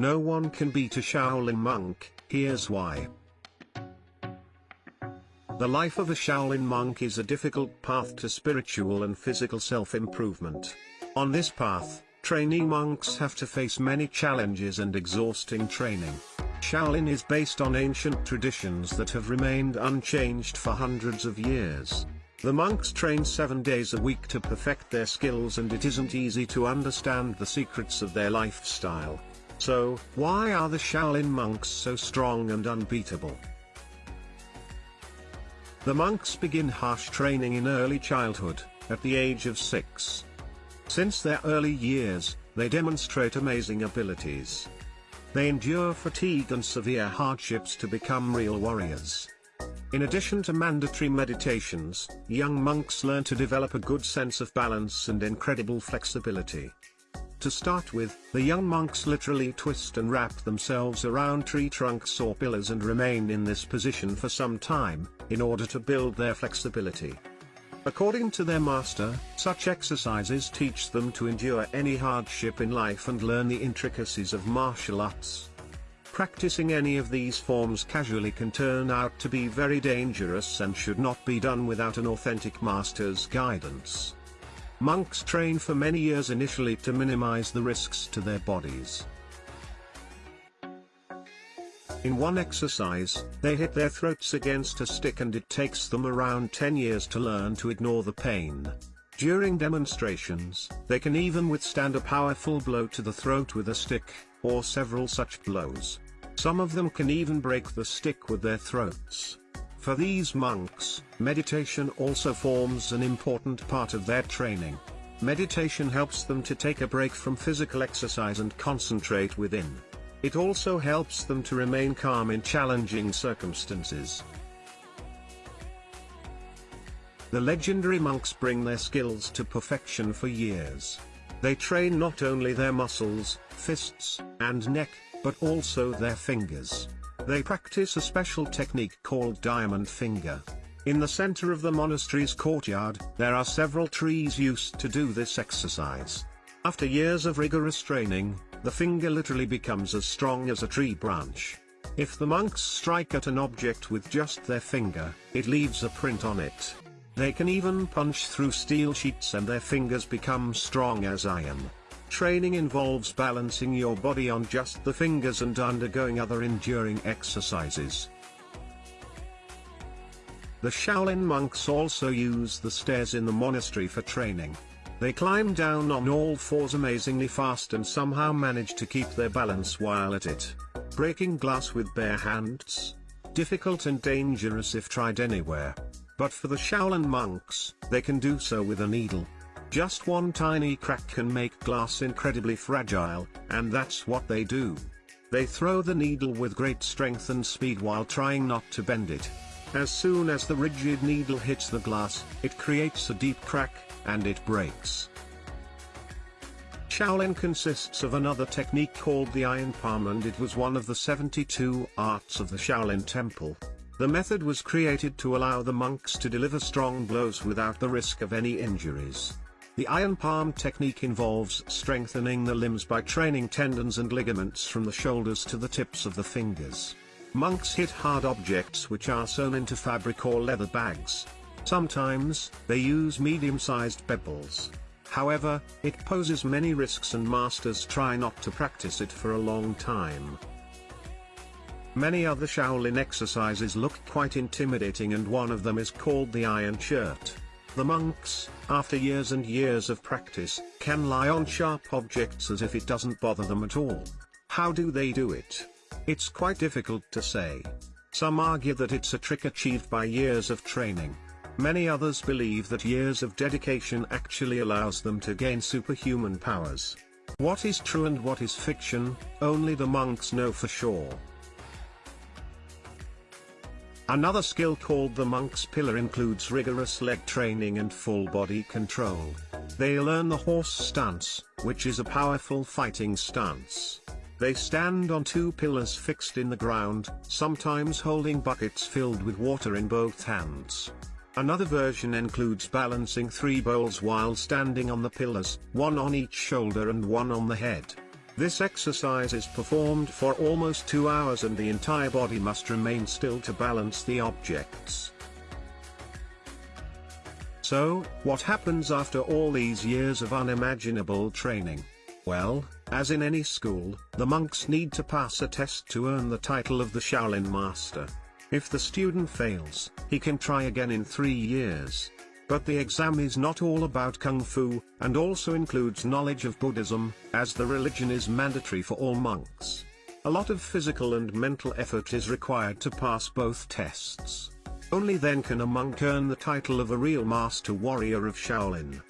No one can beat a Shaolin monk, here's why. The life of a Shaolin monk is a difficult path to spiritual and physical self-improvement. On this path, trainee monks have to face many challenges and exhausting training. Shaolin is based on ancient traditions that have remained unchanged for hundreds of years. The monks train seven days a week to perfect their skills and it isn't easy to understand the secrets of their lifestyle. So, why are the Shaolin monks so strong and unbeatable? The monks begin harsh training in early childhood, at the age of six. Since their early years, they demonstrate amazing abilities. They endure fatigue and severe hardships to become real warriors. In addition to mandatory meditations, young monks learn to develop a good sense of balance and incredible flexibility. To start with, the young monks literally twist and wrap themselves around tree trunks or pillars and remain in this position for some time, in order to build their flexibility. According to their master, such exercises teach them to endure any hardship in life and learn the intricacies of martial arts. Practicing any of these forms casually can turn out to be very dangerous and should not be done without an authentic master's guidance. Monks train for many years initially to minimize the risks to their bodies. In one exercise, they hit their throats against a stick and it takes them around 10 years to learn to ignore the pain. During demonstrations, they can even withstand a powerful blow to the throat with a stick, or several such blows. Some of them can even break the stick with their throats. For these monks, meditation also forms an important part of their training. Meditation helps them to take a break from physical exercise and concentrate within. It also helps them to remain calm in challenging circumstances. The legendary monks bring their skills to perfection for years. They train not only their muscles, fists, and neck, but also their fingers. They practice a special technique called diamond finger. In the center of the monastery's courtyard, there are several trees used to do this exercise. After years of rigorous training, the finger literally becomes as strong as a tree branch. If the monks strike at an object with just their finger, it leaves a print on it. They can even punch through steel sheets and their fingers become strong as iron. Training involves balancing your body on just the fingers and undergoing other enduring exercises. The Shaolin monks also use the stairs in the monastery for training. They climb down on all fours amazingly fast and somehow manage to keep their balance while at it. Breaking glass with bare hands? Difficult and dangerous if tried anywhere. But for the Shaolin monks, they can do so with a needle. Just one tiny crack can make glass incredibly fragile, and that's what they do. They throw the needle with great strength and speed while trying not to bend it. As soon as the rigid needle hits the glass, it creates a deep crack, and it breaks. Shaolin consists of another technique called the iron palm and it was one of the 72 arts of the Shaolin Temple. The method was created to allow the monks to deliver strong blows without the risk of any injuries. The iron palm technique involves strengthening the limbs by training tendons and ligaments from the shoulders to the tips of the fingers. Monks hit hard objects which are sewn into fabric or leather bags. Sometimes, they use medium-sized pebbles. However, it poses many risks and masters try not to practice it for a long time. Many other Shaolin exercises look quite intimidating and one of them is called the Iron Shirt. The monks, after years and years of practice, can lie on sharp objects as if it doesn't bother them at all. How do they do it? It's quite difficult to say. Some argue that it's a trick achieved by years of training. Many others believe that years of dedication actually allows them to gain superhuman powers. What is true and what is fiction, only the monks know for sure. Another skill called the monk's pillar includes rigorous leg training and full body control. They learn the horse stance, which is a powerful fighting stance. They stand on two pillars fixed in the ground, sometimes holding buckets filled with water in both hands. Another version includes balancing three bowls while standing on the pillars, one on each shoulder and one on the head. This exercise is performed for almost two hours and the entire body must remain still to balance the objects. So, what happens after all these years of unimaginable training? Well, as in any school, the monks need to pass a test to earn the title of the Shaolin Master. If the student fails, he can try again in three years. But the exam is not all about Kung Fu, and also includes knowledge of Buddhism, as the religion is mandatory for all monks. A lot of physical and mental effort is required to pass both tests. Only then can a monk earn the title of a real master warrior of Shaolin.